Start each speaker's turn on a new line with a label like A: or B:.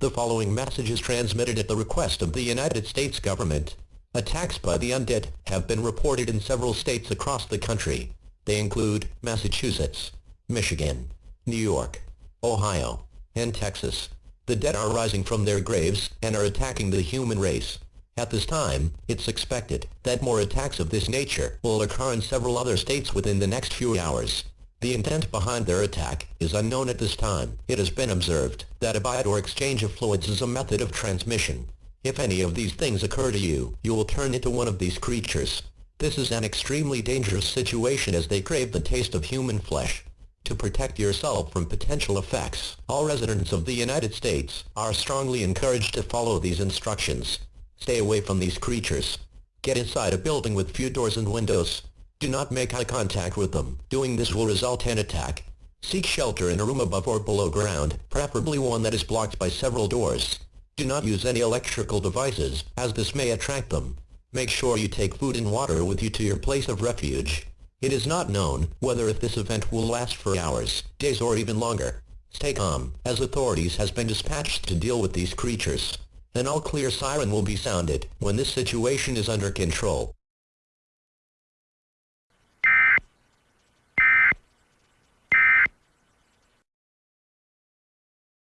A: The following message is transmitted at the request of the United States government. Attacks by the undead have been reported in several states across the country. They include Massachusetts, Michigan, New York, Ohio, and Texas. The dead are rising from their graves and are attacking the human race. At this time, it's expected that more attacks of this nature will occur in several other states within the next few hours. The intent behind their attack is unknown at this time. It has been observed that a bite or exchange of fluids is a method of transmission. If any of these things occur to you, you will turn into one of these creatures. This is an extremely dangerous situation as they crave the taste of human flesh. To protect yourself from potential effects, all residents of the United States are strongly encouraged to follow these instructions. Stay away from these creatures. Get inside a building with few doors and windows. Do not make eye contact with them. Doing this will result in attack. Seek shelter in a room above or below ground, preferably one that is blocked by several doors. Do not use any electrical devices, as this may attract them. Make sure you take food and water with you to your place of refuge. It is not known whether if this event will last for hours, days or even longer. Stay calm, as authorities has been dispatched to deal with these creatures. An all-clear siren will be sounded when this situation is under control.